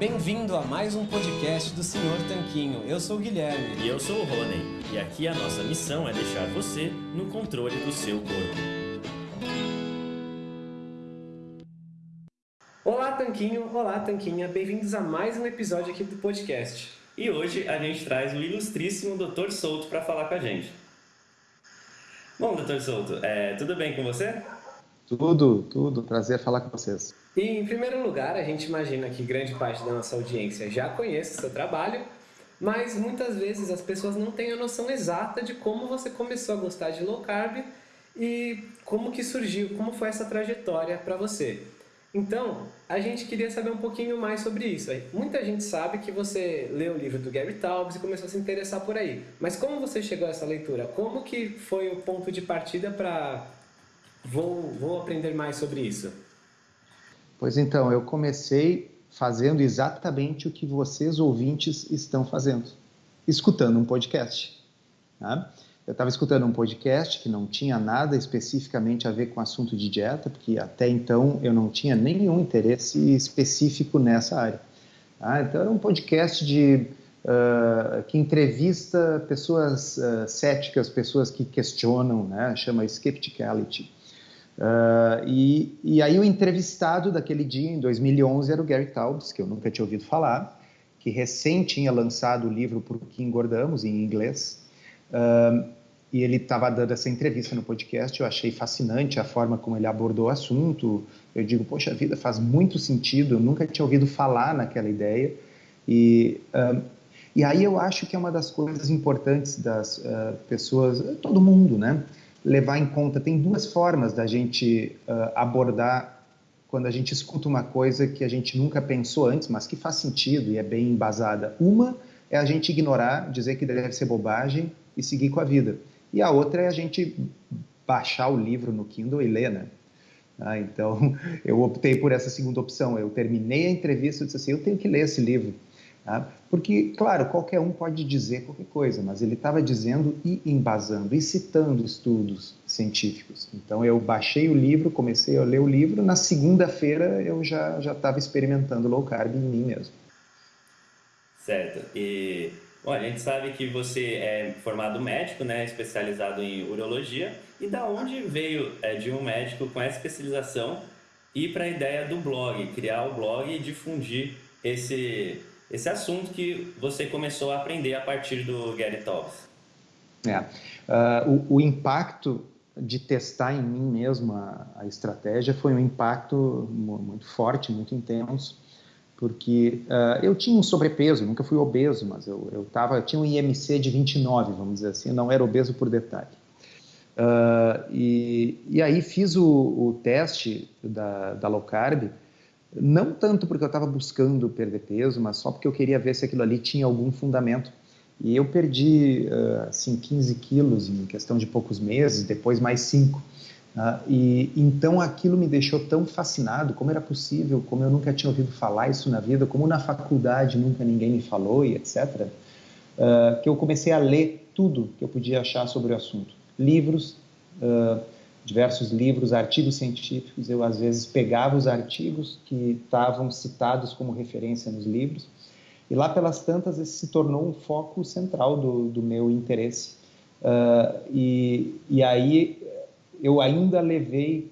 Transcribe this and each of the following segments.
Bem-vindo a mais um podcast do Senhor Tanquinho. Eu sou o Guilherme. E eu sou o Rony. E aqui a nossa missão é deixar você no controle do seu corpo. Olá, Tanquinho. Olá, Tanquinha. Bem-vindos a mais um episódio aqui do podcast. E hoje a gente traz o ilustríssimo Dr. Souto para falar com a gente. Bom, Dr. Souto, é, tudo bem com você? Tudo, tudo. Prazer falar com vocês. E, em primeiro lugar, a gente imagina que grande parte da nossa audiência já conhece o seu trabalho, mas muitas vezes as pessoas não têm a noção exata de como você começou a gostar de low carb e como que surgiu, como foi essa trajetória para você. Então, a gente queria saber um pouquinho mais sobre isso. Muita gente sabe que você leu o livro do Gary Taubes e começou a se interessar por aí. Mas como você chegou a essa leitura? Como que foi o ponto de partida para Vou, vou aprender mais sobre isso. Pois então, eu comecei fazendo exatamente o que vocês ouvintes estão fazendo, escutando um podcast. Tá? Eu estava escutando um podcast que não tinha nada especificamente a ver com assunto de dieta, porque até então eu não tinha nenhum interesse específico nessa área. Tá? Então era um podcast de uh, que entrevista pessoas uh, céticas, pessoas que questionam, né? chama skepticality. Uh, e, e, aí o entrevistado daquele dia, em 2011, era o Gary Taubes, que eu nunca tinha ouvido falar, que recém tinha lançado o livro Por que Engordamos, em inglês, uh, e ele estava dando essa entrevista no podcast, eu achei fascinante a forma como ele abordou o assunto, eu digo, poxa vida, faz muito sentido, eu nunca tinha ouvido falar naquela ideia, e... Uh, e aí eu acho que é uma das coisas importantes das pessoas, todo mundo, né? Levar em conta. Tem duas formas da gente uh, abordar quando a gente escuta uma coisa que a gente nunca pensou antes, mas que faz sentido e é bem embasada. Uma é a gente ignorar, dizer que deve ser bobagem e seguir com a vida. E a outra é a gente baixar o livro no Kindle e ler, né? Ah, então, eu optei por essa segunda opção. Eu terminei a entrevista e disse assim, eu tenho que ler esse livro. Tá? Porque, claro, qualquer um pode dizer qualquer coisa, mas ele estava dizendo e embasando e citando estudos científicos. Então eu baixei o livro, comecei a ler o livro, na segunda-feira eu já estava experimentando low carb em mim mesmo. Certo. E bom, a gente sabe que você é formado médico, né, especializado em urologia. E da onde veio é, de um médico com essa especialização ir para a ideia do blog, criar o blog e difundir esse esse assunto que você começou a aprender a partir do Gary Taubes. É, uh, o, o, impacto de testar em mim mesmo a, a, estratégia foi um impacto muito forte, muito intenso, porque uh, eu tinha um sobrepeso, nunca fui obeso, mas eu, eu, tava, eu tinha um IMC de 29, vamos dizer assim, não era obeso por detalhe. Uh, e, e aí fiz o, o teste da, da low carb, não tanto porque eu estava buscando perder peso, mas só porque eu queria ver se aquilo ali tinha algum fundamento. E eu perdi, assim, 15 quilos em questão de poucos meses, depois mais 5. Tá? e então aquilo me deixou tão fascinado, como era possível, como eu nunca tinha ouvido falar isso na vida, como na faculdade nunca ninguém me falou e etc., uh, que eu comecei a ler tudo que eu podia achar sobre o assunto. Livros, uh, diversos livros, artigos científicos, eu às vezes pegava os artigos que estavam citados como referência nos livros, e lá pelas tantas esse se tornou um foco central do, do meu interesse. Uh, e, e aí eu ainda levei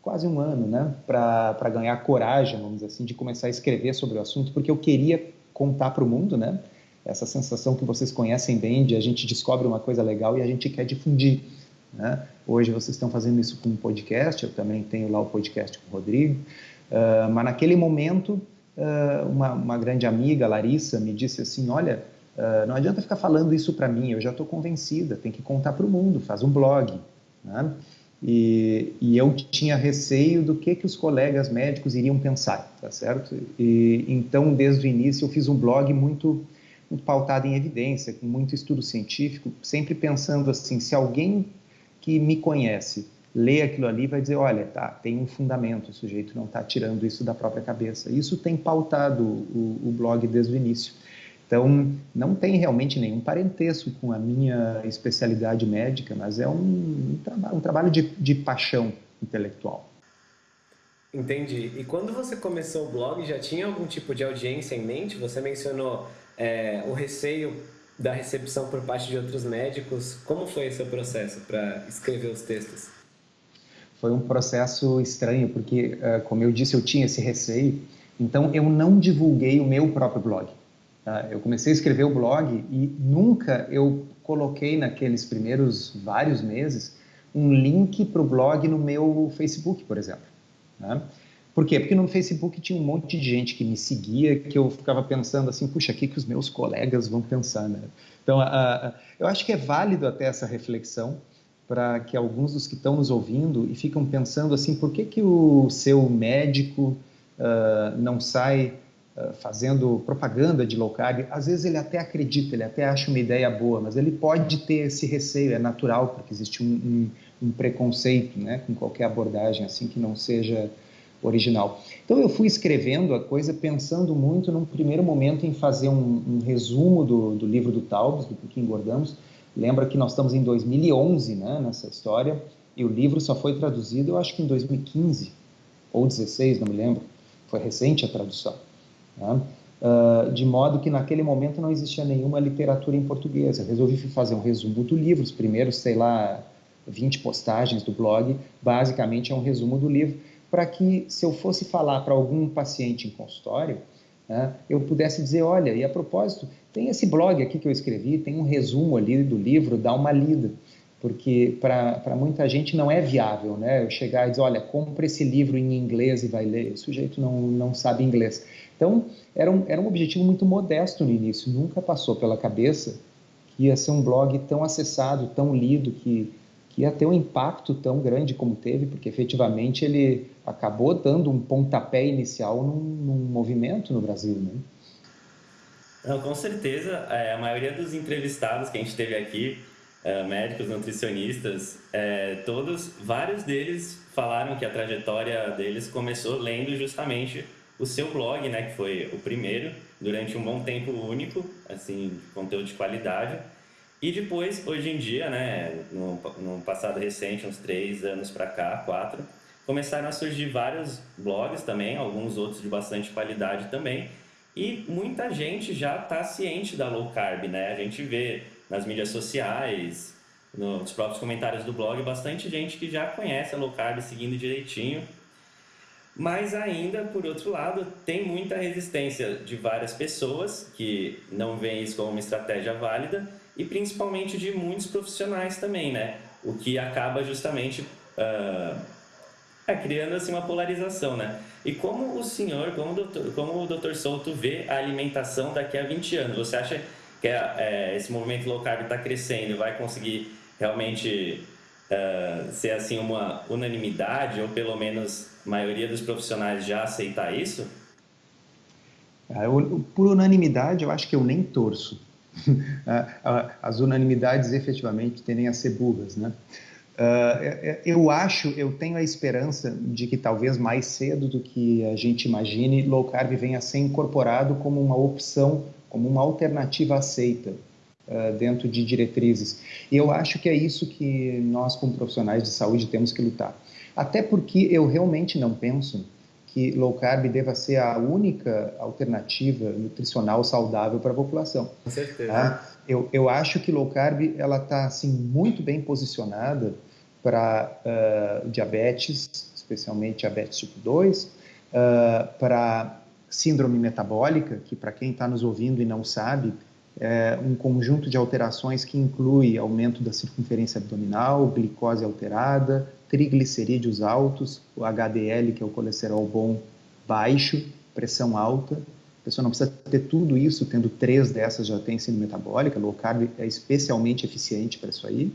quase um ano né, para ganhar coragem, vamos dizer assim, de começar a escrever sobre o assunto, porque eu queria contar para o mundo, né? Essa sensação que vocês conhecem bem de a gente descobre uma coisa legal e a gente quer difundir. Né? Hoje vocês estão fazendo isso com um podcast, eu também tenho lá o podcast com o Rodrigo, uh, mas naquele momento uh, uma, uma, grande amiga, Larissa, me disse assim, olha, uh, não adianta ficar falando isso para mim, eu já estou convencida, tem que contar para o mundo, faz um blog. Né? E, e, eu tinha receio do que, que os colegas médicos iriam pensar, tá certo? E, então, desde o início, eu fiz um blog muito, muito pautado em evidência, com muito estudo científico, sempre pensando assim, se alguém que me conhece lê aquilo ali vai dizer, olha, tá, tem um fundamento, o sujeito não está tirando isso da própria cabeça. Isso tem pautado o, o, blog desde o início. Então, não tem realmente nenhum parentesco com a minha especialidade médica, mas é um, um, traba um trabalho de, de paixão intelectual. Entendi. E quando você começou o blog, já tinha algum tipo de audiência em mente? Você mencionou é, o receio da recepção por parte de outros médicos. Como foi esse processo para escrever os textos? Foi um processo estranho, porque, é, como eu disse, eu tinha esse receio. Então, eu não divulguei o meu próprio blog. Tá? Eu comecei a escrever o blog e nunca eu coloquei naqueles primeiros vários meses um link para o blog no meu Facebook, por exemplo. Por quê? Porque no Facebook tinha um monte de gente que me seguia, que eu ficava pensando assim, puxa, o que, que os meus colegas vão pensar, né? Então, eu acho que é válido até essa reflexão para que alguns dos que estão nos ouvindo e ficam pensando assim, por que, que o seu médico uh, não sai uh, fazendo propaganda de low carb? Às vezes ele até acredita, ele até acha uma ideia boa, mas ele pode ter esse receio, é natural, porque existe um, um, um preconceito né, com qualquer abordagem assim que não seja original. Então eu fui escrevendo a coisa pensando muito num primeiro momento em fazer um, um resumo do, do, livro do Taubes, do que engordamos. Lembra que nós estamos em 2011 né, nessa história e o livro só foi traduzido eu acho que em 2015 ou 16, não me lembro. Foi recente a tradução. Né? Uh, de modo que naquele momento não existia nenhuma literatura em português. Eu resolvi fazer um resumo do livro, os primeiros, sei lá, 20 postagens do blog, basicamente é um resumo do livro para que, se eu fosse falar para algum paciente em consultório, né, eu pudesse dizer: olha, e a propósito, tem esse blog aqui que eu escrevi, tem um resumo ali do livro, dá uma lida. Porque para muita gente não é viável, né? Eu chegar e dizer: olha, compre esse livro em inglês e vai ler. O sujeito não, não sabe inglês. Então, era um, era um objetivo muito modesto no início, nunca passou pela cabeça que ia ser um blog tão acessado, tão lido, que que ia ter um impacto tão grande como teve, porque efetivamente ele acabou dando um pontapé inicial num, num movimento no Brasil, né? Não, com certeza, é, a maioria dos entrevistados que a gente teve aqui, é, médicos, nutricionistas, é, todos, vários deles falaram que a trajetória deles começou lendo justamente o seu blog, né, que foi o primeiro, durante um bom tempo único, assim, conteúdo de qualidade, e depois, hoje em dia, né, no, no passado recente, uns três anos para cá, quatro, começaram a surgir vários blogs também, alguns outros de bastante qualidade também. E muita gente já está ciente da low carb, né? A gente vê nas mídias sociais, nos próprios comentários do blog, bastante gente que já conhece a low carb seguindo direitinho. Mas ainda, por outro lado, tem muita resistência de várias pessoas que não veem isso como uma estratégia válida e principalmente de muitos profissionais também, né? O que acaba justamente uh, é, criando assim uma polarização, né? E como o senhor, como o doutor, como o doutor Souto vê a alimentação daqui a 20 anos? Você acha que é, é, esse movimento low carb está crescendo vai conseguir realmente uh, ser assim uma unanimidade ou pelo menos a maioria dos profissionais já aceitar isso? Ah, por unanimidade, eu acho que eu nem torço as unanimidades efetivamente tendem a ser burras, né? Uh, eu acho, eu tenho a esperança de que talvez mais cedo do que a gente imagine, low carb venha a ser incorporado como uma opção, como uma alternativa aceita uh, dentro de diretrizes. E eu acho que é isso que nós, como profissionais de saúde, temos que lutar. Até porque eu realmente não penso que low carb deva ser a única alternativa nutricional saudável para a população. Com certeza. Tá? Eu, eu acho que low carb ela está assim muito bem posicionada para uh, diabetes, especialmente diabetes tipo 2, uh, para síndrome metabólica, que para quem está nos ouvindo e não sabe, é um conjunto de alterações que inclui aumento da circunferência abdominal, glicose alterada, triglicerídeos altos, o HDL, que é o colesterol bom, baixo, pressão alta. A pessoa não precisa ter tudo isso, tendo três dessas já tem síndrome metabólica, low carb é especialmente eficiente para isso aí.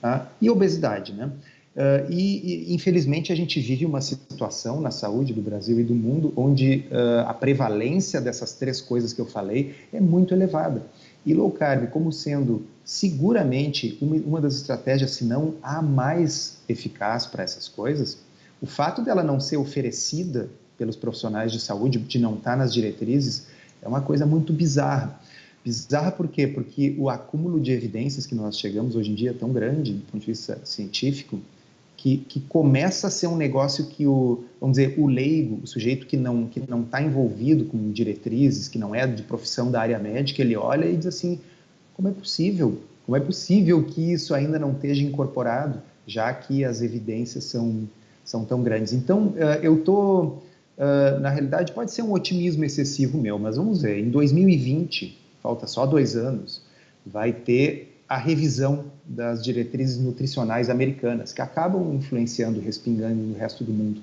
Tá? E obesidade, né? Uh, e, e, infelizmente, a gente vive uma situação na saúde do Brasil e do mundo onde uh, a prevalência dessas três coisas que eu falei é muito elevada. E low carb, como sendo seguramente uma, uma das estratégias, se não a mais eficaz para essas coisas, o fato dela não ser oferecida pelos profissionais de saúde, de não estar nas diretrizes, é uma coisa muito bizarra. Bizarra por quê? Porque o acúmulo de evidências que nós chegamos hoje em dia é tão grande do ponto de vista científico que, que começa a ser um negócio que o, vamos dizer, o leigo, o sujeito que não que não está envolvido com diretrizes, que não é de profissão da área médica, ele olha e diz assim, como é possível? Como é possível que isso ainda não esteja incorporado, já que as evidências são, são tão grandes? Então, uh, eu estou, uh, na realidade, pode ser um otimismo excessivo meu, mas vamos ver, em 2020, falta só dois anos, vai ter a revisão das diretrizes nutricionais americanas, que acabam influenciando, respingando no resto do mundo.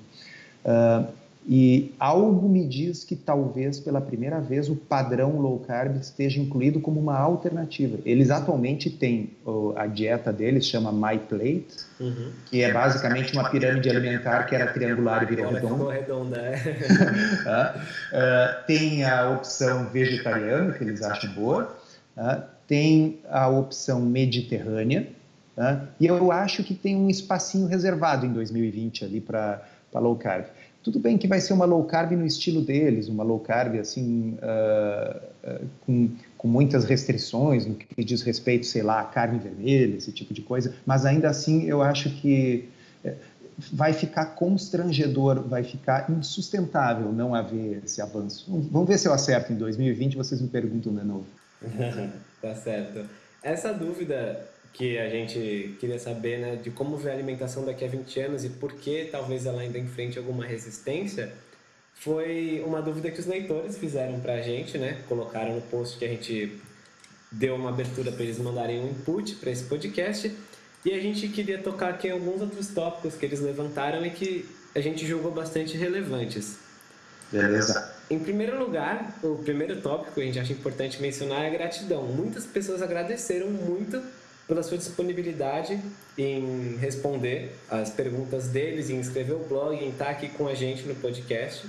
Uh, e algo me diz que talvez pela primeira vez o padrão low carb esteja incluído como uma alternativa. Eles atualmente têm a dieta deles chama My Plate, uhum. que é basicamente uma pirâmide alimentar que era triangular e virou redonda. redonda é. uh, tem a opção vegetariana que eles acham boa. Uh, tem a opção mediterrânea, né? e eu acho que tem um espacinho reservado em 2020 ali para low carb. Tudo bem que vai ser uma low carb no estilo deles, uma low carb assim, uh, uh, com, com muitas restrições no que diz respeito, sei lá, a carne vermelha, esse tipo de coisa, mas ainda assim eu acho que eh, vai ficar constrangedor, vai ficar insustentável não haver esse avanço. Vamos ver se eu acerto em 2020, vocês me perguntam de novo. tá certo. Essa dúvida que a gente queria saber, né, de como ver a alimentação daqui a 20 anos e por que talvez ela ainda enfrente alguma resistência, foi uma dúvida que os leitores fizeram para a gente, né? Colocaram no post que a gente deu uma abertura para eles mandarem um input para esse podcast. E a gente queria tocar aqui alguns outros tópicos que eles levantaram e que a gente julgou bastante relevantes. Beleza. Em primeiro lugar, o primeiro tópico que a gente acha importante mencionar é a gratidão. Muitas pessoas agradeceram muito pela sua disponibilidade em responder as perguntas deles, em escrever o blog, em estar aqui com a gente no podcast.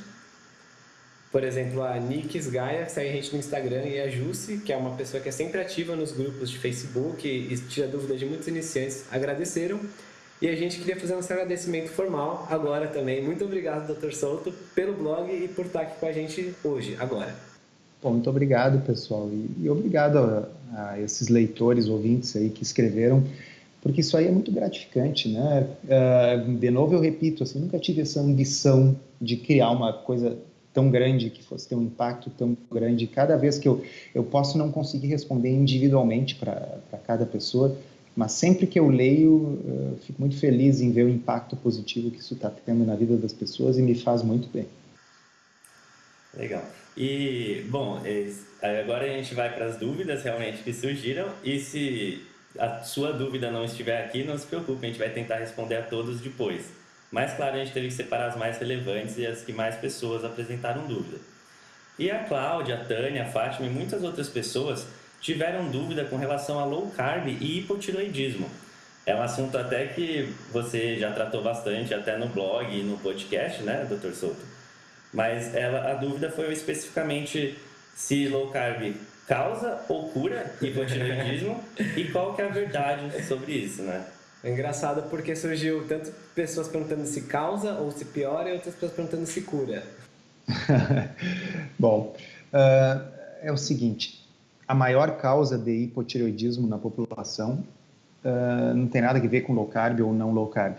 Por exemplo, a Nix Gaia, segue a gente no Instagram, e a Jussi, que é uma pessoa que é sempre ativa nos grupos de Facebook e tira dúvidas de muitos iniciantes, agradeceram. E a gente queria fazer nosso agradecimento formal agora também. Muito obrigado, Dr. Souto, pelo blog e por estar aqui com a gente hoje, agora. Bom, muito obrigado, pessoal. E, e obrigado a, a, esses leitores, ouvintes aí que escreveram, porque isso aí é muito gratificante, né? Uh, de novo, eu repito, assim, nunca tive essa ambição de criar uma coisa tão grande, que fosse ter um impacto tão grande. Cada vez que eu, eu posso não conseguir responder individualmente para cada pessoa, mas sempre que eu leio, eu fico muito feliz em ver o impacto positivo que isso está tendo na vida das pessoas e me faz muito bem. Legal. E, bom, agora a gente vai para as dúvidas realmente que surgiram e se a sua dúvida não estiver aqui, não se preocupe, a gente vai tentar responder a todos depois. Mas, claro, a gente teve que separar as mais relevantes e as que mais pessoas apresentaram dúvida. E a Cláudia, a Tânia, a Fátima e muitas outras pessoas tiveram dúvida com relação a low carb e hipotiroidismo. É um assunto até que você já tratou bastante, até no blog e no podcast, né, Dr. Souto? Mas ela, a dúvida foi especificamente se low carb causa ou cura hipotiroidismo e qual que é a verdade sobre isso, né? É engraçado porque surgiu tanto pessoas perguntando se causa ou se piora e outras pessoas perguntando se cura. Bom, uh, é o seguinte, a maior causa de hipotireoidismo na população uh, não tem nada a ver com low carb ou não low carb.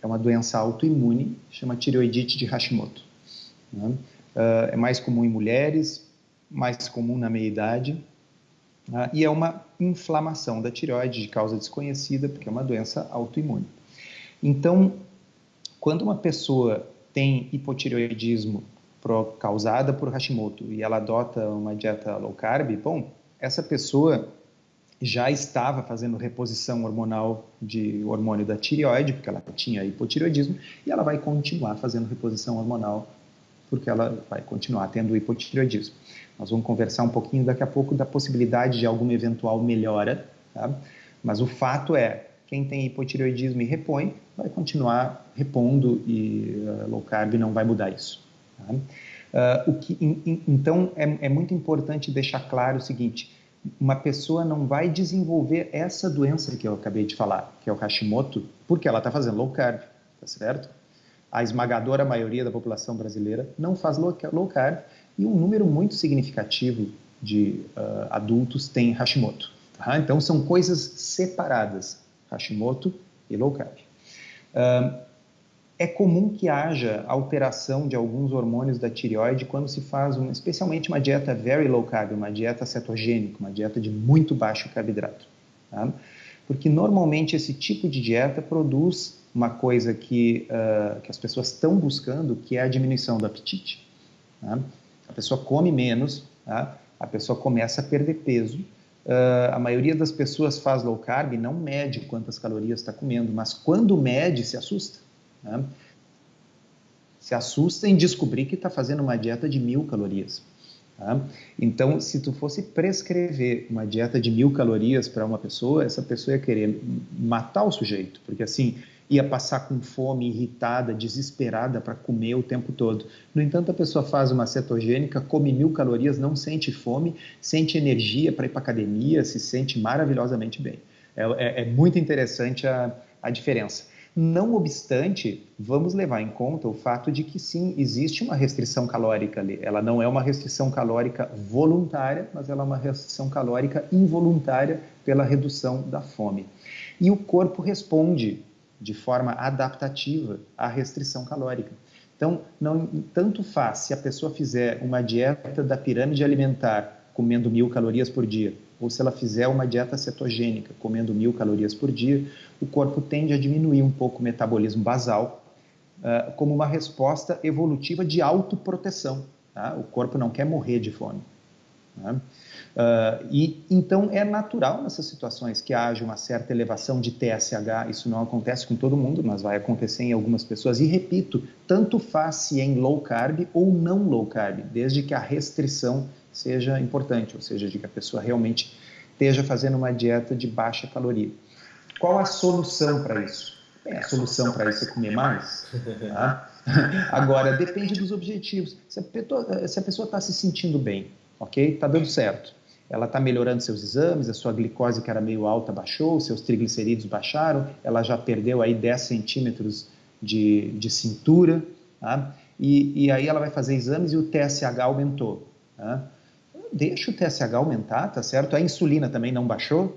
É uma doença autoimune, chama tireoidite de Hashimoto. Né? Uh, é mais comum em mulheres, mais comum na meia-idade, uh, e é uma inflamação da tireoide de causa desconhecida, porque é uma doença autoimune. Então, quando uma pessoa tem hipotireoidismo causada por Hashimoto e ela adota uma dieta low carb, bom, essa pessoa já estava fazendo reposição hormonal de hormônio da tireoide, porque ela tinha hipotireoidismo, e ela vai continuar fazendo reposição hormonal, porque ela vai continuar tendo hipotireoidismo. Nós vamos conversar um pouquinho daqui a pouco da possibilidade de alguma eventual melhora, tá? mas o fato é, quem tem hipotireoidismo e repõe, vai continuar repondo e uh, low carb não vai mudar isso. Tá? Uh, o que, in, in, então, é, é muito importante deixar claro o seguinte: uma pessoa não vai desenvolver essa doença que eu acabei de falar, que é o Hashimoto, porque ela está fazendo low carb, tá certo? A esmagadora maioria da população brasileira não faz low, carb e um número muito significativo de uh, adultos tem Hashimoto. Tá? Então são coisas separadas, Hashimoto e low carb. Uh, é comum que haja alteração de alguns hormônios da tireoide quando se faz, uma, especialmente uma dieta very low carb, uma dieta cetogênica, uma dieta de muito baixo carboidrato. Tá? Porque normalmente esse tipo de dieta produz uma coisa que, uh, que as pessoas estão buscando, que é a diminuição do apetite. Tá? A pessoa come menos, tá? a pessoa começa a perder peso. Uh, a maioria das pessoas faz low carb e não mede quantas calorias está comendo, mas quando mede, se assusta. Né? Se assusta em descobrir que está fazendo uma dieta de mil calorias. Tá? Então, se tu fosse prescrever uma dieta de mil calorias para uma pessoa, essa pessoa ia querer matar o sujeito, porque assim ia passar com fome, irritada, desesperada para comer o tempo todo. No entanto, a pessoa faz uma cetogênica, come mil calorias, não sente fome, sente energia para ir para academia, se sente maravilhosamente bem. É, é, é muito interessante a, a diferença. Não obstante, vamos levar em conta o fato de que sim, existe uma restrição calórica ali. Ela não é uma restrição calórica voluntária, mas ela é uma restrição calórica involuntária pela redução da fome. E o corpo responde de forma adaptativa à restrição calórica. Então, não tanto faz se a pessoa fizer uma dieta da pirâmide alimentar comendo mil calorias por dia, ou se ela fizer uma dieta cetogênica, comendo mil calorias por dia, o corpo tende a diminuir um pouco o metabolismo basal, uh, como uma resposta evolutiva de autoproteção. Tá? O corpo não quer morrer de fome. Né? Uh, e então é natural nessas situações que haja uma certa elevação de TSH. Isso não acontece com todo mundo, mas vai acontecer em algumas pessoas. E repito, tanto faz se em low carb ou não low carb, desde que a restrição seja importante, ou seja, de que a pessoa realmente esteja fazendo uma dieta de baixa caloria. Qual a solução para isso? Bem, a solução para isso é comer mais. Tá? Agora, depende dos objetivos. Se a pessoa está se sentindo bem, ok? Está dando certo. Ela está melhorando seus exames, a sua glicose que era meio alta baixou, seus triglicerídeos baixaram, ela já perdeu aí 10 centímetros de, de cintura, tá? e, e aí ela vai fazer exames e o TSH aumentou. Tá? Deixa o TSH aumentar, tá certo? A insulina também não baixou,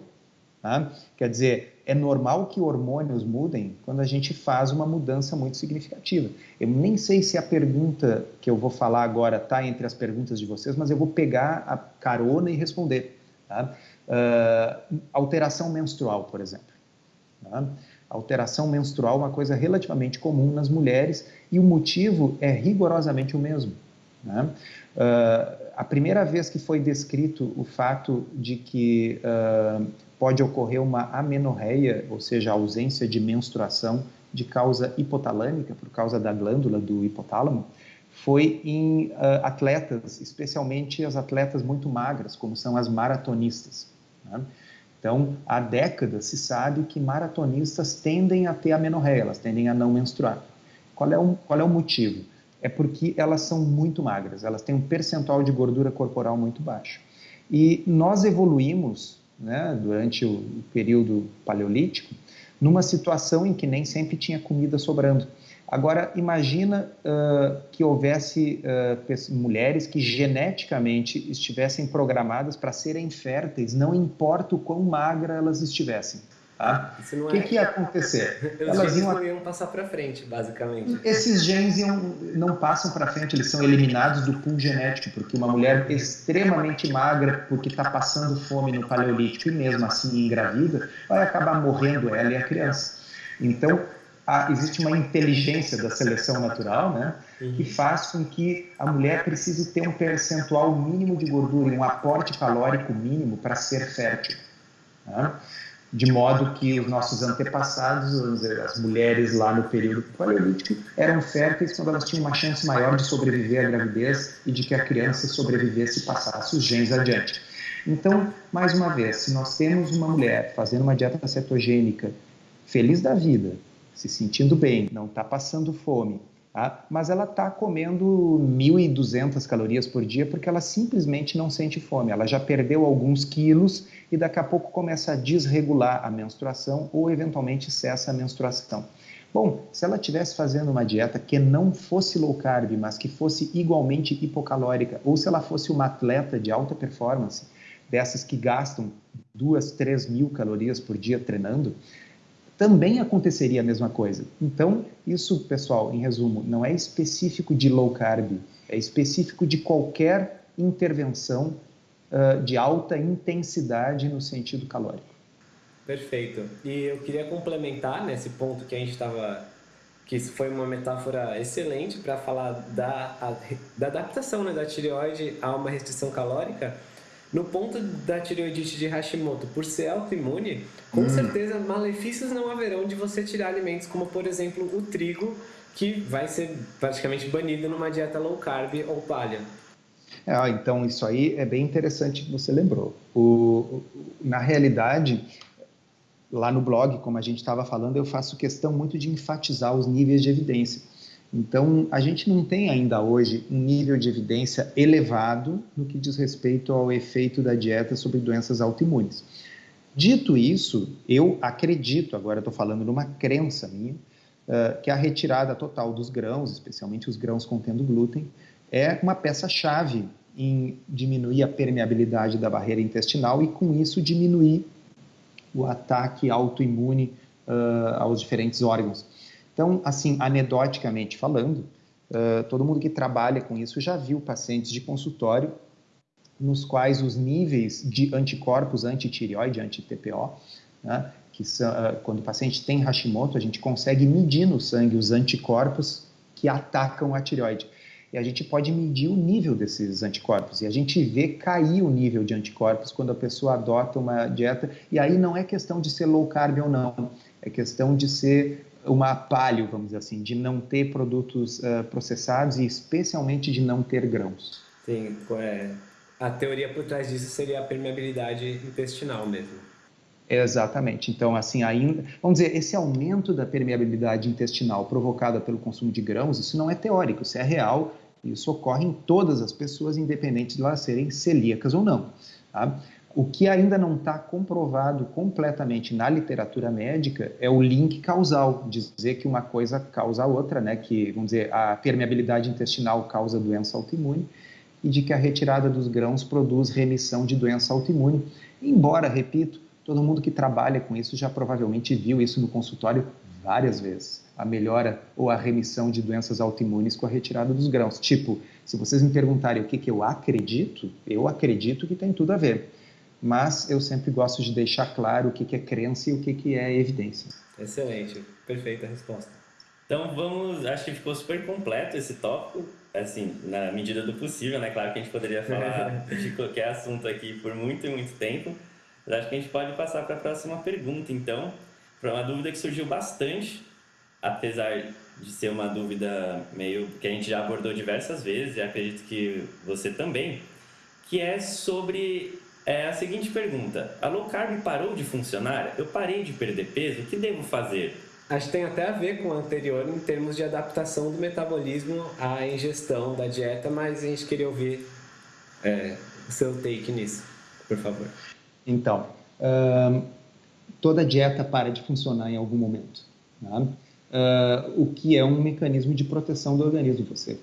tá? Quer dizer, é normal que hormônios mudem quando a gente faz uma mudança muito significativa. Eu nem sei se a pergunta que eu vou falar agora está entre as perguntas de vocês, mas eu vou pegar a carona e responder. Tá? Uh, alteração menstrual, por exemplo. Tá? Alteração menstrual é uma coisa relativamente comum nas mulheres e o motivo é rigorosamente o mesmo. Né? Uh, a primeira vez que foi descrito o fato de que uh, pode ocorrer uma amenorreia, ou seja, ausência de menstruação de causa hipotalâmica, por causa da glândula do hipotálamo, foi em uh, atletas, especialmente as atletas muito magras, como são as maratonistas. Né? Então, há décadas se sabe que maratonistas tendem a ter amenorreia, elas tendem a não menstruar. Qual é o, qual é o motivo? É porque elas são muito magras, elas têm um percentual de gordura corporal muito baixo. E nós evoluímos, né, durante o período paleolítico, numa situação em que nem sempre tinha comida sobrando. Agora, imagina uh, que houvesse uh, mulheres que geneticamente estivessem programadas para serem férteis, não importa o quão magra elas estivessem. Tá? O que, é... que ia acontecer? Os Elas genes iam... não iam passar para frente, basicamente. Esses genes iam, não passam para frente, eles são eliminados do pool genético, porque uma mulher extremamente magra, porque está passando fome no paleolítico e mesmo assim engravida, vai acabar morrendo ela e a criança. Então, existe uma inteligência da seleção natural, né, que faz com que a mulher precise ter um percentual mínimo de gordura, um aporte calórico mínimo para ser fértil. Tá? De modo que os nossos antepassados, as mulheres lá no período paleolítico, eram férteis quando elas tinham uma chance maior de sobreviver à gravidez e de que a criança sobrevivesse e passasse os genes adiante. Então, mais uma vez, se nós temos uma mulher fazendo uma dieta cetogênica, feliz da vida, se sentindo bem, não está passando fome, Tá? mas ela está comendo 1.200 calorias por dia porque ela simplesmente não sente fome. Ela já perdeu alguns quilos e daqui a pouco começa a desregular a menstruação ou eventualmente cessa a menstruação. Bom, se ela estivesse fazendo uma dieta que não fosse low carb, mas que fosse igualmente hipocalórica, ou se ela fosse uma atleta de alta performance, dessas que gastam duas, três mil calorias por dia treinando, também aconteceria a mesma coisa. Então, isso, pessoal, em resumo, não é específico de low carb, é específico de qualquer intervenção uh, de alta intensidade no sentido calórico. Perfeito. E eu queria complementar nesse ponto que a gente estava que isso foi uma metáfora excelente para falar da, a, da adaptação né, da tireoide a uma restrição calórica. No ponto da tireoidite de Hashimoto, por ser autoimune, com hum. certeza malefícios não haverão de você tirar alimentos como, por exemplo, o trigo, que vai ser praticamente banido numa dieta low carb ou palha. É, então, isso aí é bem interessante que você lembrou. O, na realidade, lá no blog, como a gente estava falando, eu faço questão muito de enfatizar os níveis de evidência. Então, a gente não tem ainda hoje um nível de evidência elevado no que diz respeito ao efeito da dieta sobre doenças autoimunes. Dito isso, eu acredito, agora estou falando numa crença minha, uh, que a retirada total dos grãos, especialmente os grãos contendo glúten, é uma peça-chave em diminuir a permeabilidade da barreira intestinal e, com isso, diminuir o ataque autoimune uh, aos diferentes órgãos. Então, assim, anedoticamente falando, uh, todo mundo que trabalha com isso já viu pacientes de consultório nos quais os níveis de anticorpos anti-tireoide, anti-TPO, né, que são, uh, quando o paciente tem Hashimoto, a gente consegue medir no sangue os anticorpos que atacam a tireoide e a gente pode medir o nível desses anticorpos. E a gente vê cair o nível de anticorpos quando a pessoa adota uma dieta. E aí não é questão de ser low carb ou não, é questão de ser uma palio, vamos dizer assim, de não ter produtos uh, processados e especialmente de não ter grãos. Sim, é, a teoria por trás disso seria a permeabilidade intestinal mesmo. Exatamente. Então, assim, ainda, vamos dizer, esse aumento da permeabilidade intestinal provocada pelo consumo de grãos, isso não é teórico, isso é real, isso ocorre em todas as pessoas, independente de elas serem celíacas ou não. Tá? O que ainda não está comprovado completamente na literatura médica é o link causal, dizer que uma coisa causa a outra, né? que, vamos dizer, a permeabilidade intestinal causa doença autoimune e de que a retirada dos grãos produz remissão de doença autoimune. Embora, repito, Todo mundo que trabalha com isso já provavelmente viu isso no consultório várias vezes. A melhora ou a remissão de doenças autoimunes com a retirada dos grãos. Tipo, se vocês me perguntarem o que, que eu acredito, eu acredito que tem tudo a ver. Mas eu sempre gosto de deixar claro o que, que é crença e o que, que é evidência. Excelente, perfeita resposta. Então vamos, acho que ficou super completo esse tópico, assim, na medida do possível, né? Claro que a gente poderia falar de qualquer assunto aqui por muito e muito tempo, mas acho que a gente pode passar para a próxima pergunta, então. Para uma dúvida que surgiu bastante, apesar de ser uma dúvida meio que a gente já abordou diversas vezes, e acredito que você também, que é sobre é, a seguinte pergunta: a low carb parou de funcionar? Eu parei de perder peso? O que devo fazer? Acho que tem até a ver com o anterior em termos de adaptação do metabolismo à ingestão da dieta, mas a gente queria ouvir é, o seu take nisso, por favor. Então, uh, toda dieta para de funcionar em algum momento. Uh, o que é um mecanismo de proteção do organismo, você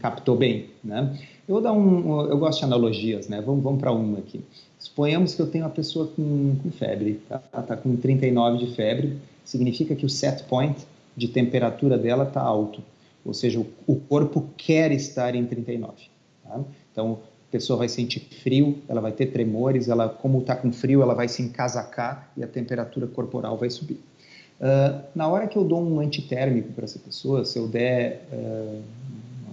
captou bem. Né? Eu vou dar um, eu gosto de analogias, né? vamos, vamos para uma aqui. Suponhamos que eu tenho uma pessoa com, com febre, tá? ela está com 39 de febre, significa que o set point de temperatura dela está alto, ou seja, o, o corpo quer estar em 39. Tá? Então, a pessoa vai sentir frio, ela vai ter tremores, ela, como está com frio, ela vai se encasacar e a temperatura corporal vai subir. Uh, na hora que eu dou um antitérmico para essa pessoa, se eu der uh,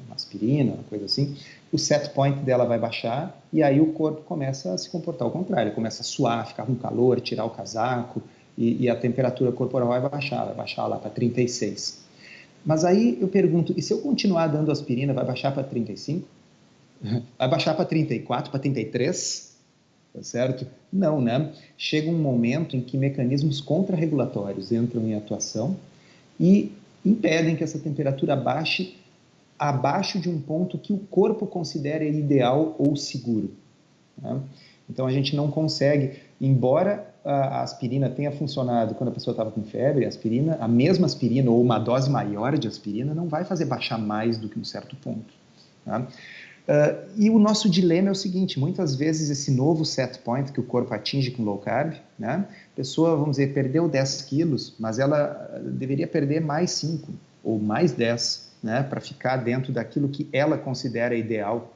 uma aspirina, uma coisa assim, o set point dela vai baixar e aí o corpo começa a se comportar ao contrário, começa a suar, ficar com calor, tirar o casaco e, e a temperatura corporal vai baixar, vai baixar lá para 36. Mas aí eu pergunto, e se eu continuar dando aspirina, vai baixar para 35? Vai baixar para 34, para 33? Tá certo? Não, né? Chega um momento em que mecanismos contrarregulatórios entram em atuação e impedem que essa temperatura baixe abaixo de um ponto que o corpo considera ideal ou seguro. Né? Então a gente não consegue, embora a aspirina tenha funcionado quando a pessoa estava com febre, a aspirina, a mesma aspirina ou uma dose maior de aspirina não vai fazer baixar mais do que um certo ponto. Uh, e o nosso dilema é o seguinte: muitas vezes esse novo set point que o corpo atinge com low carb, né? A pessoa, vamos dizer, perdeu 10 quilos, mas ela deveria perder mais 5 ou mais 10, né? Para ficar dentro daquilo que ela considera ideal,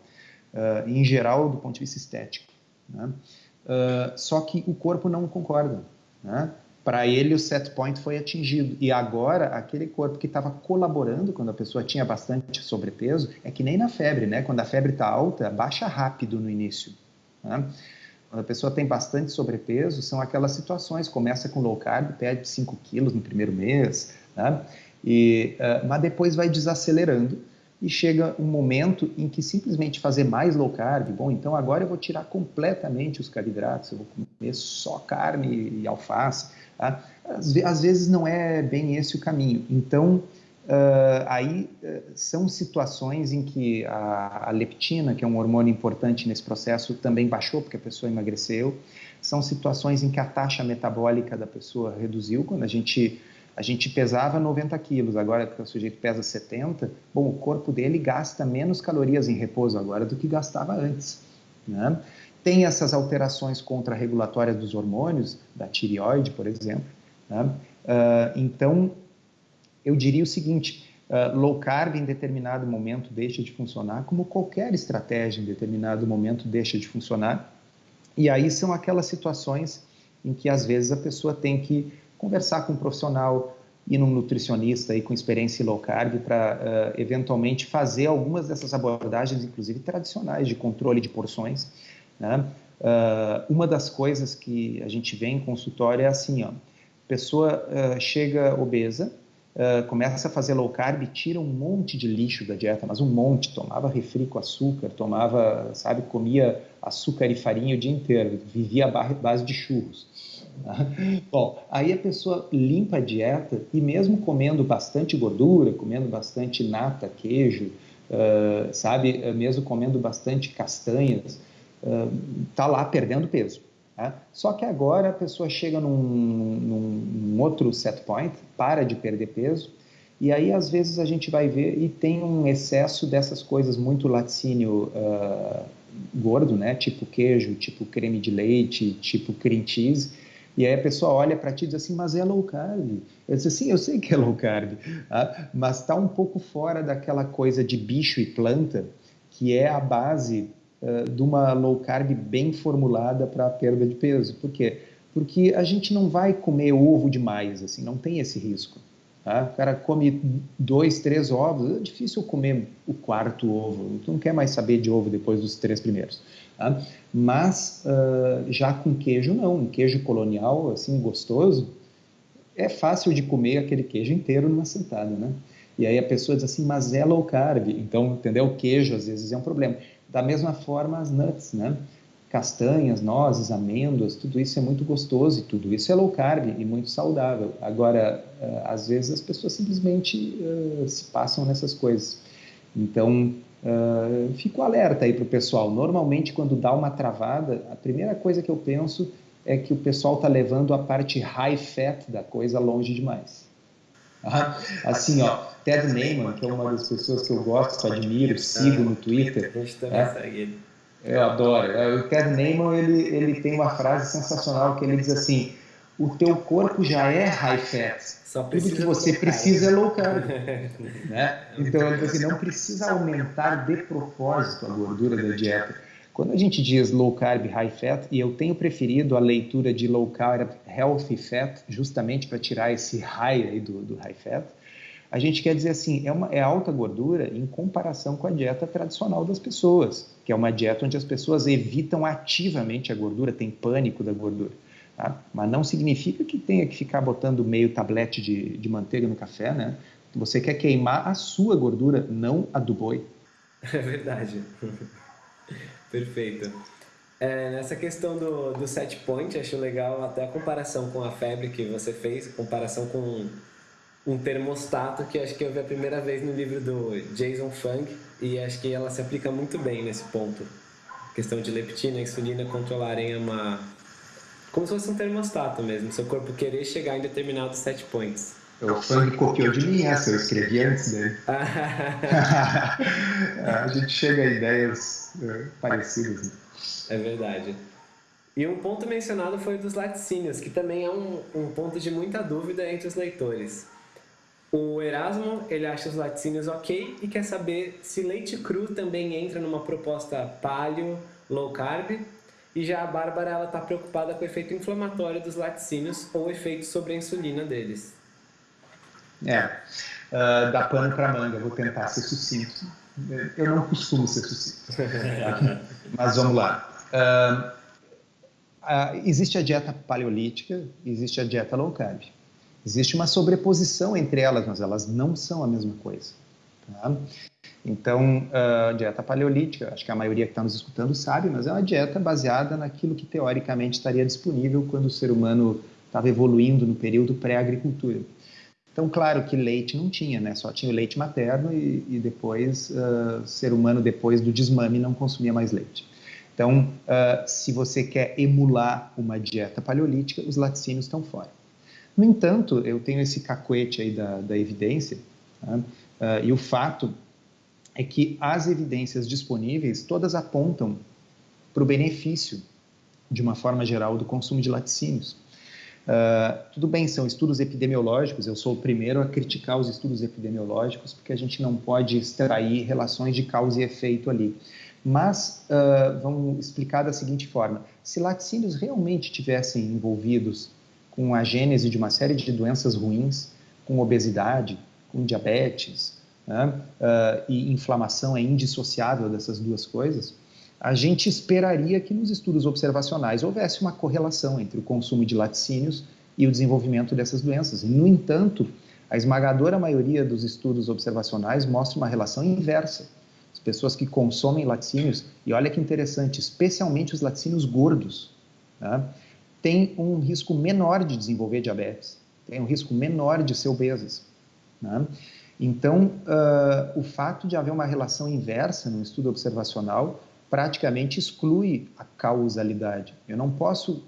uh, em geral, do ponto de vista estético. Né? Uh, só que o corpo não concorda. Né? para ele o set point foi atingido. E agora, aquele corpo que estava colaborando quando a pessoa tinha bastante sobrepeso, é que nem na febre, né? Quando a febre está alta, baixa rápido no início. Né? Quando a pessoa tem bastante sobrepeso, são aquelas situações, começa com low carb, perde 5 quilos no primeiro mês, né? E, uh, mas depois vai desacelerando e chega um momento em que simplesmente fazer mais low carb, bom, então agora eu vou tirar completamente os carboidratos, eu vou comer só carne e alface, Tá? Às, às, vezes não é bem esse o caminho. Então, uh, aí uh, são situações em que a, a, leptina, que é um hormônio importante nesse processo, também baixou porque a pessoa emagreceu. São situações em que a taxa metabólica da pessoa reduziu. Quando a gente a gente pesava 90 quilos, agora que o sujeito pesa 70, bom, o corpo dele gasta menos calorias em repouso agora do que gastava antes. Né? tem essas alterações contrarregulatórias dos hormônios, da tireoide, por exemplo. Né? Uh, então, eu diria o seguinte: uh, low carb em determinado momento deixa de funcionar, como qualquer estratégia em determinado momento deixa de funcionar. E aí são aquelas situações em que às vezes a pessoa tem que conversar com um profissional, ir num nutricionista aí com experiência em low carb para uh, eventualmente fazer algumas dessas abordagens, inclusive tradicionais, de controle de porções né? Uh, uma das coisas que a gente vê em consultório é assim, ó, pessoa uh, chega obesa, começa a fazer low carb, tira um monte de lixo da dieta, mas um monte, tomava refri com açúcar, tomava, sabe, comia açúcar e farinha o dia inteiro, vivia a base de churros. Bom, aí a pessoa limpa a dieta e mesmo comendo bastante gordura, comendo bastante nata, queijo, sabe, mesmo comendo bastante castanhas, está lá perdendo peso. Tá? Só que agora a pessoa chega num, num, num, outro set point, para de perder peso, e aí às vezes a gente vai ver e tem um excesso dessas coisas muito laticínio uh, gordo, né? Tipo queijo, tipo creme de leite, tipo cream cheese. E aí a pessoa olha para ti e diz assim, mas é low carb. Eu disse assim, eu sei que é low carb, tá? mas está um pouco fora daquela coisa de bicho e planta, que é a base uh, de uma low carb bem formulada para a perda de peso. Por quê? Porque a gente não vai comer ovo demais, assim, não tem esse risco. Tá? O cara come dois, três ovos, é difícil comer o quarto ovo. Tu não quer mais saber de ovo depois dos três primeiros. Tá? Mas uh, já com queijo não, um queijo colonial assim gostoso, é fácil de comer aquele queijo inteiro numa sentada, né? E aí a pessoa diz assim, mas é low carb, então, entendeu? O queijo às vezes é um problema. Da mesma forma, as nuts, né? Castanhas, nozes, amêndoas, tudo isso é muito gostoso e tudo isso é low carb e muito saudável. Agora, uh, às vezes as pessoas simplesmente uh, se passam nessas coisas. Então, uh, fico alerta aí para o pessoal. Normalmente, quando dá uma travada, a primeira coisa que eu penso é que o pessoal está levando a parte high fat da coisa longe demais. Assim, ó, Ted Neyman, que é uma das pessoas que eu gosto, admiro, sigo no Twitter. É. Eu adoro. É, o Ted Neyman, ele, ele tem uma frase sensacional que ele diz assim, o teu corpo já é high fat, tudo que você precisa é low carb. né? Então, ele diz assim, não precisa aumentar de propósito a gordura da dieta quando a gente diz low carb, high fat, e eu tenho preferido a leitura de low carb, healthy fat, justamente para tirar esse high aí do, do, high fat, a gente quer dizer assim, é, uma, é alta gordura em comparação com a dieta tradicional das pessoas, que é uma dieta onde as pessoas evitam ativamente a gordura, tem pânico da gordura. Tá? Mas não significa que tenha que ficar botando meio tablete de, de manteiga no café, né? Você quer queimar a sua gordura, não a do boi. É verdade. Perfeito. É, nessa questão do, do set point, acho legal até a comparação com a febre que você fez, comparação com um termostato que acho que eu vi a primeira vez no livro do Jason Fung e acho que ela se aplica muito bem nesse ponto. A questão de leptina e insulina controlarem uma... como se fosse um termostato mesmo, seu corpo querer chegar em determinados set points. o Fang copiou de mim essa, eu escrevi antes dele. a gente chega a ideias uh, parecidas. Né? É verdade. E um ponto mencionado foi o dos laticínios, que também é um, um ponto de muita dúvida entre os leitores. O Erasmo, ele acha os laticínios ok e quer saber se leite cru também entra numa proposta paleo, low carb. E já a Bárbara, ela está preocupada com o efeito inflamatório dos laticínios ou o efeito sobre a insulina deles. É, uh, dá pano para manga, vou tentar ser sucinto. Eu não costumo ser sucinto, mas vamos lá. Uh, uh, existe a dieta paleolítica, existe a dieta low carb. Existe uma sobreposição entre elas, mas elas não são a mesma coisa. Tá? Então, a dieta paleolítica, acho que a maioria que está nos escutando sabe, mas é uma dieta baseada naquilo que teoricamente estaria disponível quando o ser humano estava evoluindo no período pré-agricultura. Então, claro que leite não tinha, né? Só tinha o leite materno e, e depois, uh, ser humano, depois do desmame, não consumia mais leite. Então, uh, se você quer emular uma dieta paleolítica, os laticínios estão fora. No entanto, eu tenho esse cacuete aí da, da evidência, uh, e o fato é que as evidências disponíveis todas apontam para o benefício, de uma forma geral, do consumo de laticínios. Uh, tudo bem, são estudos epidemiológicos, eu sou o primeiro a criticar os estudos epidemiológicos, porque a gente não pode extrair relações de causa e efeito ali. Mas uh, vamos explicar da seguinte forma: se laticínios realmente tivessem envolvidos com a gênese de uma série de doenças ruins, com obesidade, com diabetes, né, uh, e inflamação é indissociável dessas duas coisas, a gente esperaria que nos estudos observacionais houvesse uma correlação entre o consumo de laticínios e o desenvolvimento dessas doenças. No entanto, a esmagadora maioria dos estudos observacionais mostra uma relação inversa. As pessoas que consomem laticínios, e olha que interessante, especialmente os laticínios gordos, né, têm um risco menor de desenvolver diabetes, têm um risco menor de ser obesas. Né? Então, uh, o fato de haver uma relação inversa no estudo observacional praticamente exclui a causalidade. Eu não posso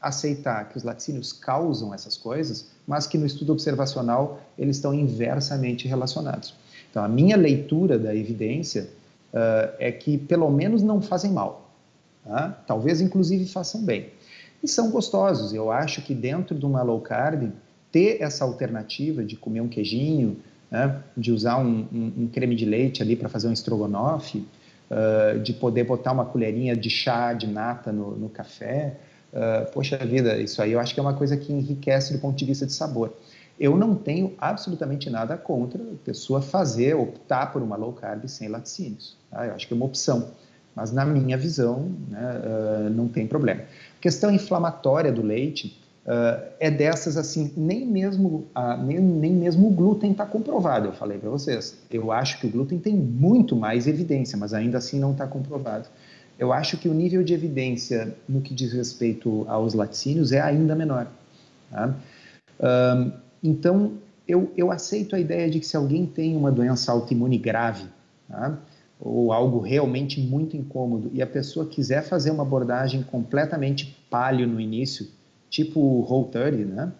aceitar que os laticínios causam essas coisas, mas que no estudo observacional eles estão inversamente relacionados. Então, a minha leitura da evidência uh, é que pelo menos não fazem mal. Tá? Talvez, inclusive, façam bem. E são gostosos. Eu acho que dentro de uma low carb, ter essa alternativa de comer um queijinho, né, de usar um, um, um creme de leite ali para fazer um estrogonofe, uh, de poder botar uma colherinha de chá de nata no, no café. Uh, poxa vida, isso aí eu acho que é uma coisa que enriquece do ponto de vista de sabor. Eu não tenho absolutamente nada contra a pessoa fazer, optar por uma low carb sem laticínios. Tá? Eu acho que é uma opção. Mas na minha visão, né, uh, não tem problema. A questão inflamatória do leite, uh, é dessas assim, nem mesmo, uh, nem, nem mesmo o glúten está comprovado, eu falei para vocês. Eu acho que o glúten tem muito mais evidência, mas ainda assim não está comprovado. Eu acho que o nível de evidência no que diz respeito aos laticínios é ainda menor. Tá? Então, eu, eu aceito a ideia de que se alguém tem uma doença autoimune grave, tá? ou algo realmente muito incômodo, e a pessoa quiser fazer uma abordagem completamente palio no início, tipo Whole 30, né?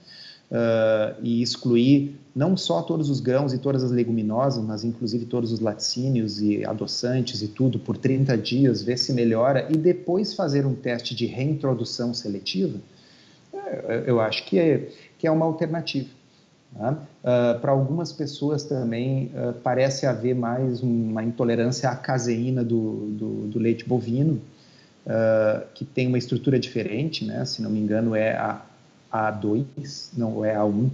Uh, e excluir não só todos os grãos e todas as leguminosas, mas inclusive todos os laticínios e adoçantes e tudo por 30 dias, ver se melhora e depois fazer um teste de reintrodução seletiva, é, eu acho que é, que é uma alternativa. Tá? Uh, Para algumas pessoas também uh, parece haver mais uma intolerância à caseína do, do, do leite bovino, uh, que tem uma estrutura diferente, né? se não me engano é a A2, não é a 1,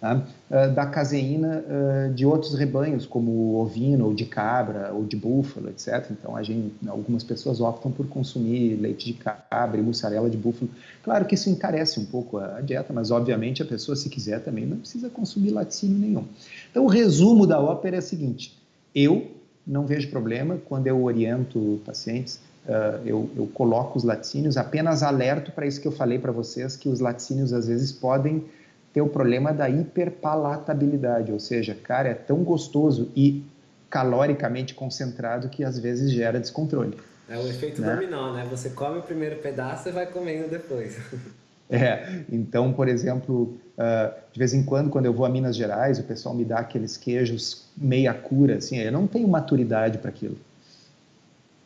tá? uh, da caseína uh, de outros rebanhos, como ovino, ou de cabra, ou de búfalo, etc. Então, a gente, algumas pessoas optam por consumir leite de cabra e mussarela de búfalo. Claro que isso encarece um pouco a, a dieta, mas obviamente a pessoa, se quiser também, não precisa consumir laticínio nenhum. Então, o resumo da ópera é o seguinte: eu não vejo problema quando eu oriento pacientes Uh, eu, eu, coloco os laticínios, apenas alerto para isso que eu falei para vocês, que os laticínios às vezes podem ter o problema da hiperpalatabilidade, ou seja, cara, é tão gostoso e caloricamente concentrado que às vezes gera descontrole. É o efeito né? dominó, né? Você come o primeiro pedaço e vai comendo depois. É, então, por exemplo, Uh, de vez em quando, quando eu vou a Minas Gerais, o pessoal me dá aqueles queijos meia cura, assim, eu não tenho maturidade para aquilo.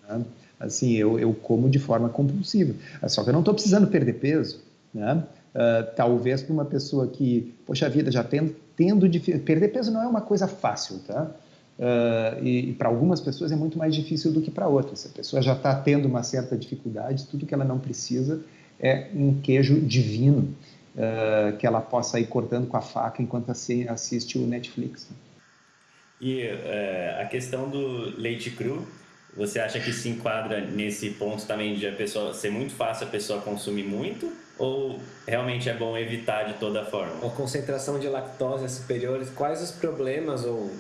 Né? Assim, eu, eu como de forma compulsiva. Só que eu não estou precisando perder peso, né? Uh, talvez para uma pessoa que, poxa vida, já tendo, tendo de perder peso não é uma coisa fácil, tá? Uh, e, e para algumas pessoas é muito mais difícil do que para outras. Se a pessoa já está tendo uma certa dificuldade, tudo que ela não precisa é um queijo divino uh, que ela possa ir cortando com a faca enquanto assiste o Netflix. Né? E uh, a questão do leite cru, você acha que se enquadra nesse ponto também de a pessoa ser muito fácil a pessoa consumir muito? Ou realmente é bom evitar de toda forma? A concentração de lactose é superior, quais os problemas ou,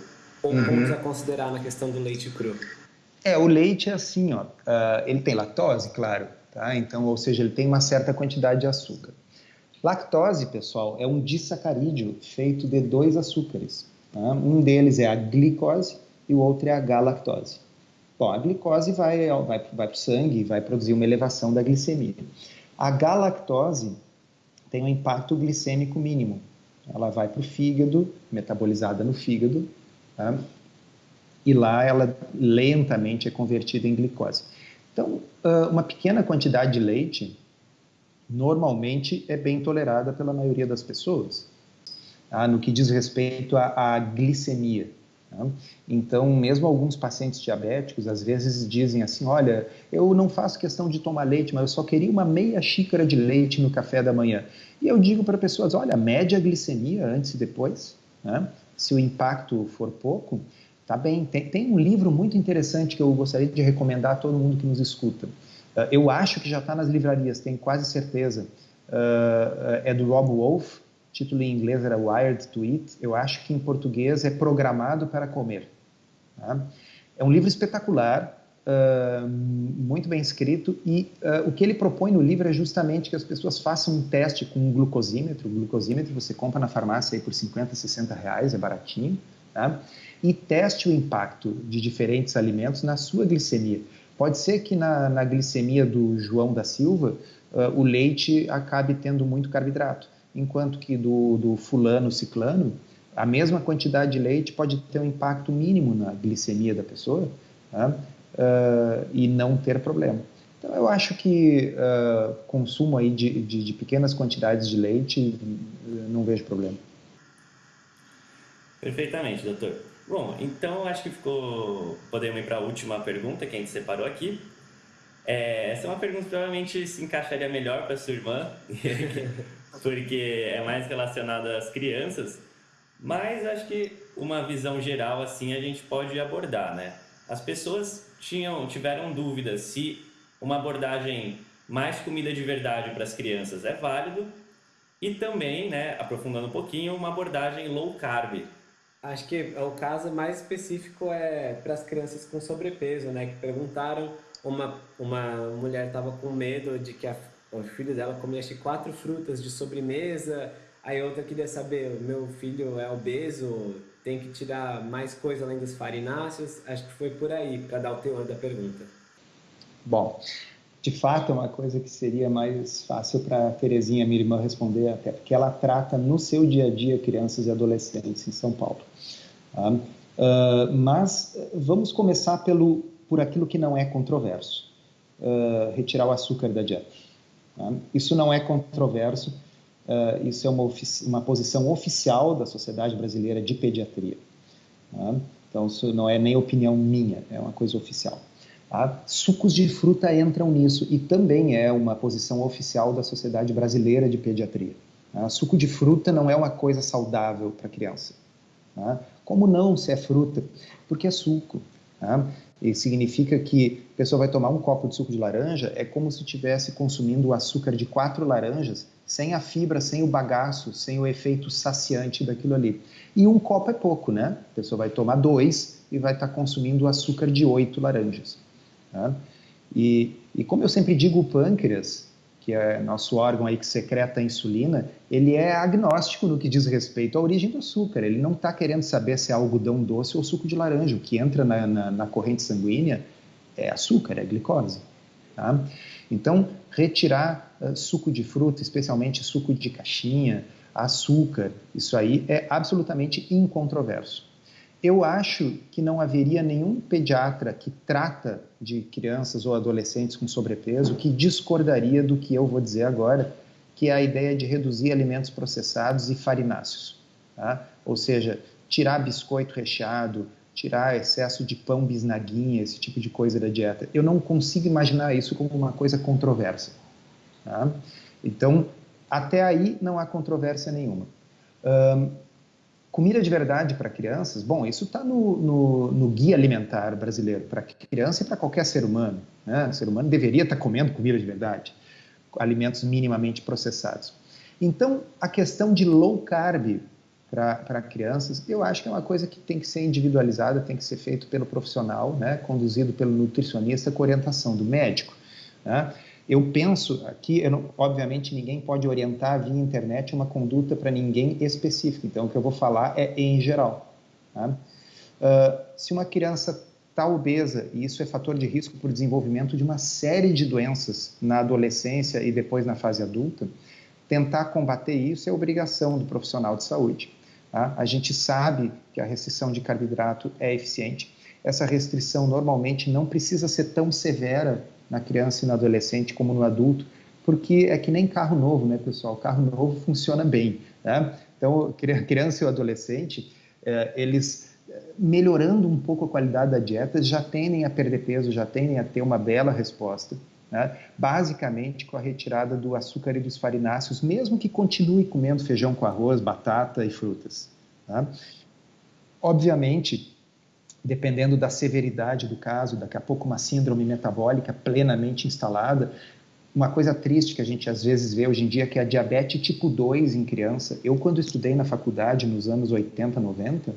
ou uhum. pontos a considerar na questão do leite cru? É, o leite é assim, ó, uh, ele tem lactose, claro, tá? Então, ou seja, ele tem uma certa quantidade de açúcar. Lactose, pessoal, é um disacarídeo feito de dois açúcares. Tá? Um deles é a glicose e o outro é a galactose. Bom, a glicose vai, vai, vai para o sangue e vai produzir uma elevação da glicemia. A galactose tem um impacto glicêmico mínimo. Ela vai para o fígado, metabolizada no fígado, tá? e lá ela lentamente é convertida em glicose. Então, uma pequena quantidade de leite normalmente é bem tolerada pela maioria das pessoas, tá? no que diz respeito à, à glicemia. Tá? Então, mesmo alguns pacientes diabéticos às vezes dizem assim: Olha, eu não faço questão de tomar leite, mas eu só queria uma meia xícara de leite no café da manhã. E eu digo para pessoas: Olha, mede a glicemia antes e depois. Né? Se o impacto for pouco, tá bem. Tem, tem um livro muito interessante que eu gostaria de recomendar a todo mundo que nos escuta. Uh, eu acho que já está nas livrarias, tenho quase certeza. Uh, é do Rob Wolf, título em inglês era Wired to Eat, eu acho que em português é Programado para Comer. Tá? É um livro espetacular, uh, muito bem escrito, e uh, o que ele propõe no livro é justamente que as pessoas façam um teste com um glucosímetro. O glucosímetro você compra na farmácia aí por 50, 60 reais, é baratinho, tá? e teste o impacto de diferentes alimentos na sua glicemia. Pode ser que na, na glicemia do João da Silva, uh, o leite acabe tendo muito carboidrato enquanto que do, do fulano ciclano, a mesma quantidade de leite pode ter um impacto mínimo na glicemia da pessoa tá? uh, e não ter problema. Então, eu acho que uh, consumo aí de, de, de, pequenas quantidades de leite, não vejo problema. Perfeitamente, doutor. Bom, então acho que ficou. Podemos ir para a última pergunta que a gente separou aqui. É, essa é uma pergunta que provavelmente se encaixaria melhor para sua irmã, porque é mais relacionada às crianças, mas acho que uma visão geral assim a gente pode abordar, né? As pessoas tinham, tiveram dúvidas se uma abordagem mais comida de verdade para as crianças é válido e também, né, aprofundando um pouquinho, uma abordagem low carb. Acho que o caso mais específico é para as crianças com sobrepeso, né, que perguntaram uma uma mulher estava com medo de que a o filho dela comia acho, quatro frutas de sobremesa, aí outra queria saber, meu filho é obeso, tem que tirar mais coisa além dos farináceos, acho que foi por aí, para dar o teor da pergunta. Bom, de fato é uma coisa que seria mais fácil para a Terezinha, minha irmã, responder, até porque ela trata no seu dia a dia crianças e adolescentes em São Paulo. Uh, mas vamos começar pelo, por aquilo que não é controverso, uh, retirar o açúcar da dieta. Tá? Isso não é controverso, uh, isso é uma, uma, posição oficial da Sociedade Brasileira de Pediatria. Tá? Então, isso não é nem opinião minha, é uma coisa oficial. Tá? Sucos de fruta entram nisso e também é uma posição oficial da Sociedade Brasileira de Pediatria. Tá? Suco de fruta não é uma coisa saudável para criança. Como não se é fruta? Porque é suco. E significa que a pessoa vai tomar um copo de suco de laranja, é como se estivesse consumindo o açúcar de quatro laranjas, sem a fibra, sem o bagaço, sem o efeito saciante daquilo ali. E um copo é pouco, né? A pessoa vai tomar dois e vai estar consumindo o açúcar de oito laranjas. Tá? E, e como eu sempre digo, o pâncreas, que é nosso órgão aí que secreta a insulina, ele é agnóstico no que diz respeito à origem do açúcar. Ele não está querendo saber se é algodão doce ou suco de laranja. O que entra na, na, na corrente sanguínea é açúcar, é glicose. Tá? Então, retirar uh, suco de fruta, especialmente suco de caixinha, açúcar, isso aí é absolutamente incontroverso. Eu acho que não haveria nenhum pediatra que trata de crianças ou adolescentes com sobrepeso que discordaria do que eu vou dizer agora, que é a ideia de reduzir alimentos processados e farináceos. Tá? Ou seja, tirar biscoito recheado, tirar excesso de pão bisnaguinha, esse tipo de coisa da dieta. Eu não consigo imaginar isso como uma coisa controversa. Tá? Então, até aí não há controvérsia nenhuma. Um, comida de verdade para crianças, bom, isso está no, no, no, guia alimentar brasileiro, para criança e para qualquer ser humano. Né? O ser humano deveria estar tá comendo comida de verdade, alimentos minimamente processados. Então, a questão de low carb para crianças, eu acho que é uma coisa que tem que ser individualizada, tem que ser feito pelo profissional, né, conduzido pelo nutricionista com orientação do médico. Né? Eu penso aqui, eu não, obviamente ninguém pode orientar via internet uma conduta para ninguém específica, então o que eu vou falar é em geral. Tá? Uh, se uma criança está obesa, e isso é fator de risco para o desenvolvimento de uma série de doenças na adolescência e depois na fase adulta, tentar combater isso é obrigação do profissional de saúde. Tá? A gente sabe que a restrição de carboidrato é eficiente. Essa restrição normalmente não precisa ser tão severa na criança e no adolescente como no adulto, porque é que nem carro novo, né, pessoal? Carro novo funciona bem. Né? Então, criança e o adolescente, é, eles é, melhorando um pouco a qualidade da dieta, já tendem a perder peso, já tendem a ter uma bela resposta. Né? basicamente com a retirada do açúcar e dos farináceos, mesmo que continue comendo feijão com arroz, batata e frutas. Tá? Obviamente, dependendo da severidade do caso, daqui a pouco uma síndrome metabólica plenamente instalada, uma coisa triste que a gente às vezes vê hoje em dia que é a diabetes tipo 2 em criança. Eu, quando estudei na faculdade nos anos 80, 90, uh,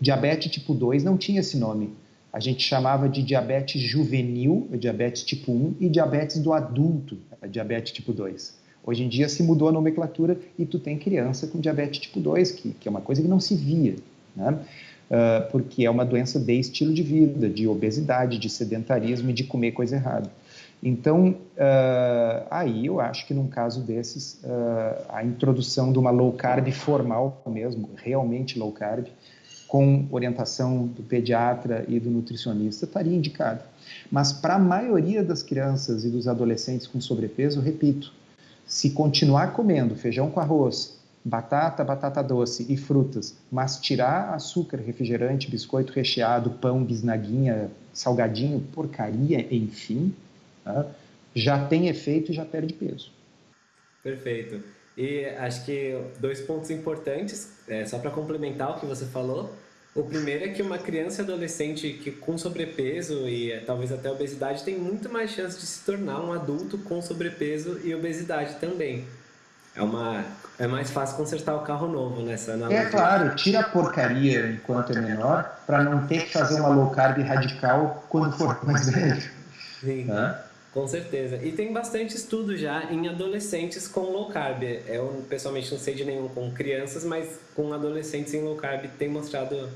diabetes tipo 2 não tinha esse nome a gente chamava de diabetes juvenil, diabetes tipo 1, e diabetes do adulto, diabetes tipo 2. Hoje em dia se mudou a nomenclatura e tu tem criança com diabetes tipo 2, que, que é uma coisa que não se via, né? Uh, porque é uma doença de estilo de vida, de obesidade, de sedentarismo e de comer coisa errada. Então, uh, aí eu acho que num caso desses, uh, a introdução de uma low carb formal mesmo, realmente low carb, com orientação do pediatra e do nutricionista, estaria indicado. Mas para a maioria das crianças e dos adolescentes com sobrepeso, repito, se continuar comendo feijão com arroz, batata, batata doce e frutas, mas tirar açúcar, refrigerante, biscoito recheado, pão, bisnaguinha, salgadinho, porcaria, enfim, tá? já tem efeito e já perde peso. Perfeito. E acho que dois pontos importantes, é, só para complementar o que você falou. O primeiro é que uma criança e adolescente que com sobrepeso e é, talvez até obesidade tem muito mais chance de se tornar um adulto com sobrepeso e obesidade também. É, uma, é mais fácil consertar o carro novo nessa analogia. É claro, tira a porcaria enquanto é menor para não ter que fazer uma low carb radical quando for mais velho. Sim. Com certeza. E tem bastante estudo já em adolescentes com low carb. Eu pessoalmente não sei de nenhum com crianças, mas com adolescentes em low carb tem mostrado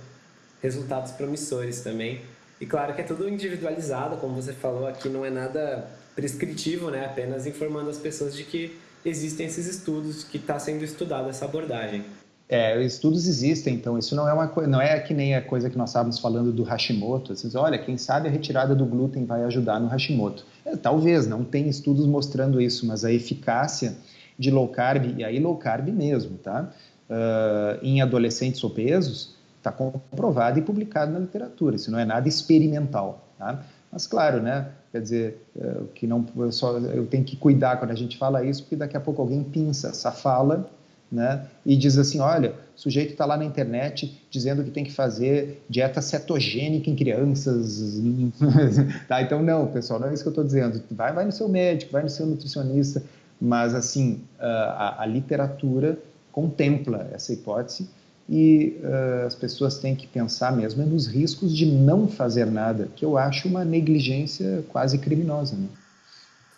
resultados promissores também. E claro que é tudo individualizado, como você falou, aqui não é nada prescritivo, né? Apenas informando as pessoas de que existem esses estudos, que está sendo estudada essa abordagem. É, estudos existem, então isso não é uma não é que nem a coisa que nós estávamos falando do Hashimoto. Assim, olha, quem sabe a retirada do glúten vai ajudar no Hashimoto. É, talvez, não tem estudos mostrando isso, mas a eficácia de low carb, e aí low carb mesmo, tá? Uh, em adolescentes obesos, está comprovado e publicado na literatura. Isso não é nada experimental, tá? Mas claro, né? Quer dizer, uh, que não eu só eu tenho que cuidar quando a gente fala isso, porque daqui a pouco alguém pinça essa fala né? E diz assim, olha, o sujeito está lá na internet dizendo que tem que fazer dieta cetogênica em crianças. tá? Então, não, pessoal, não é isso que eu estou dizendo. Vai, vai no seu médico, vai no seu nutricionista, mas, assim, a, a literatura contempla essa hipótese e uh, as pessoas têm que pensar mesmo nos riscos de não fazer nada, que eu acho uma negligência quase criminosa. Né?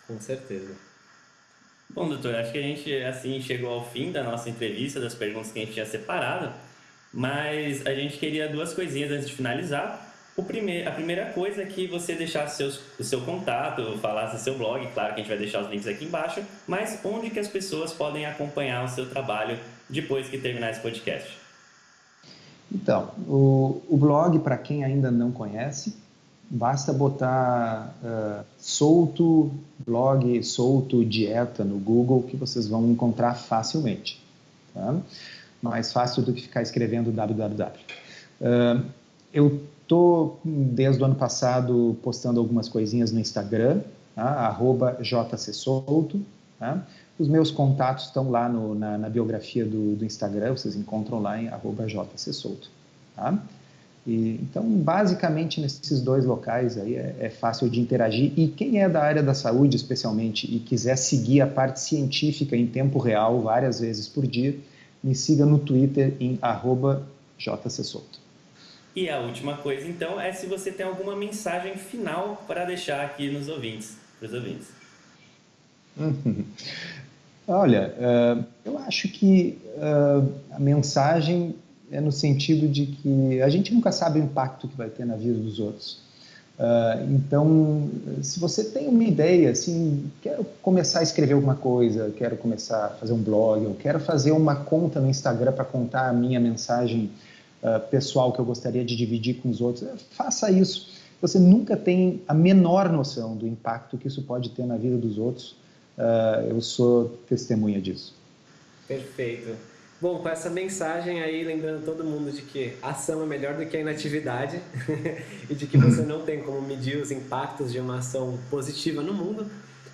Com certeza. Bom, doutor, acho que a gente assim chegou ao fim da nossa entrevista, das perguntas que a gente tinha separado, mas a gente queria duas coisinhas antes de finalizar. o primeir, a primeira coisa é que você deixasse seus, o seu contato, falasse seu blog, claro que a gente vai deixar os links aqui embaixo, mas onde que as pessoas podem acompanhar o seu trabalho depois que terminar esse podcast? Então, o, o blog, para quem ainda não conhece, basta botar uh, solto, blog solto, dieta no Google, que vocês vão encontrar facilmente. Tá? Mais fácil do que ficar escrevendo www. Uh, eu estou, desde o ano passado, postando algumas coisinhas no Instagram, tá? jcsolto. Tá? Os meus contatos estão lá no, na, na, biografia do, do, Instagram, vocês encontram lá em jcsolto. Tá? E, então, basicamente, nesses dois locais aí é, é, fácil de interagir. E quem é da área da saúde, especialmente, e quiser seguir a parte científica em tempo real, várias vezes por dia, me siga no Twitter em jcsolto. E a última coisa, então, é se você tem alguma mensagem final para deixar aqui nos ouvintes, para os ouvintes. Olha, uh, eu acho que uh, a mensagem é no sentido de que a gente nunca sabe o impacto que vai ter na vida dos outros. Uh, então, se você tem uma ideia, assim, quero começar a escrever alguma coisa, quero começar a fazer um blog, eu quero fazer uma conta no Instagram para contar a minha mensagem pessoal que eu gostaria de dividir com os outros, faça isso. Você nunca tem a menor noção do impacto que isso pode ter na vida dos outros. Uh, eu sou testemunha disso. Perfeito. Bom, com essa mensagem aí, lembrando todo mundo de que ação é melhor do que a inatividade e de que você não tem como medir os impactos de uma ação positiva no mundo,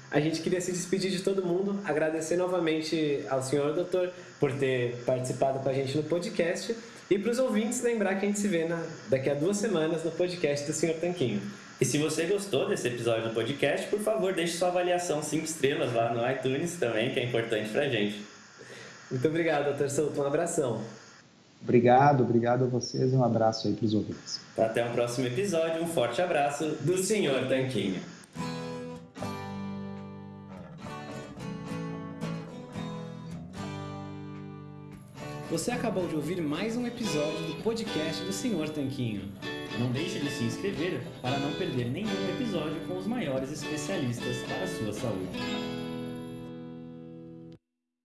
a gente queria se despedir de todo mundo, agradecer novamente ao senhor doutor por ter participado com a gente no podcast e para os ouvintes lembrar que a gente se vê na, daqui a duas semanas no podcast do senhor Tanquinho. E se você gostou desse episódio do podcast, por favor, deixe sua avaliação 5 estrelas lá no iTunes também, que é importante para a gente. Muito obrigado, doutor Souto. Um abração. Obrigado, obrigado a vocês e um abraço aí para os ouvintes. Até o próximo episódio. Um forte abraço do Senhor Tanquinho. Você acabou de ouvir mais um episódio do podcast do Senhor Tanquinho. Não deixe de se inscrever para não perder nenhum episódio com os maiores especialistas para a sua saúde.